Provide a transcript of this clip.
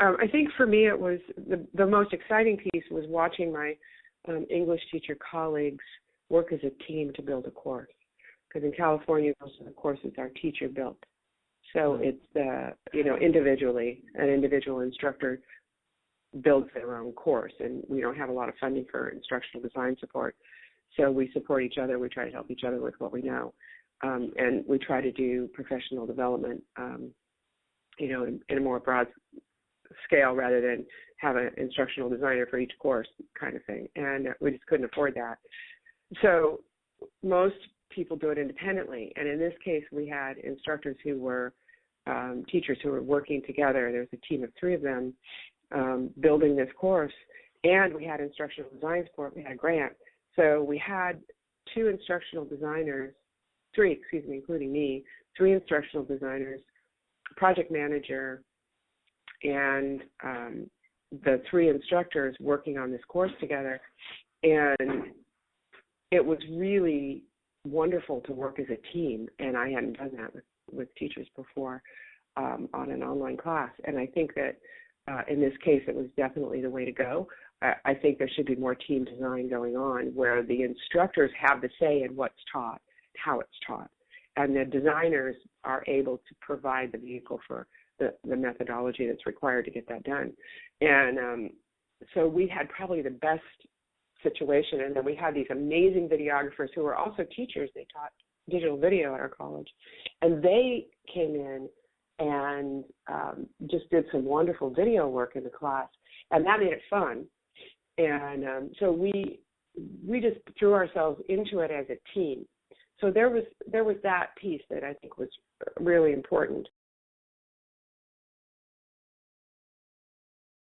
Um, I think for me, it was the the most exciting piece was watching my um, English teacher colleagues work as a team to build a course. Because in California, most of the courses are teacher built, so it's the you know individually an individual instructor builds their own course, and we don't have a lot of funding for instructional design support. So we support each other. We try to help each other with what we know, um, and we try to do professional development, um, you know, in, in a more broad scale rather than have an instructional designer for each course kind of thing. And we just couldn't afford that. So most people do it independently. And in this case, we had instructors who were um, teachers who were working together. There was a team of three of them um, building this course, and we had instructional design support. We had a grant, so we had two instructional designers, three, excuse me, including me, three instructional designers, project manager, and um, the three instructors working on this course together. And it was really wonderful to work as a team, and I hadn't done that with, with teachers before um, on an online class. And I think that uh, in this case, it was definitely the way to go. I, I think there should be more team design going on where the instructors have the say in what's taught, how it's taught, and the designers are able to provide the vehicle for the, the methodology that's required to get that done. And um, so we had probably the best situation, and then we had these amazing videographers who were also teachers. They taught digital video at our college, and they came in and um, just did some wonderful video work in the class, and that made it fun. And um, so we we just threw ourselves into it as a team. So there was there was that piece that I think was really important.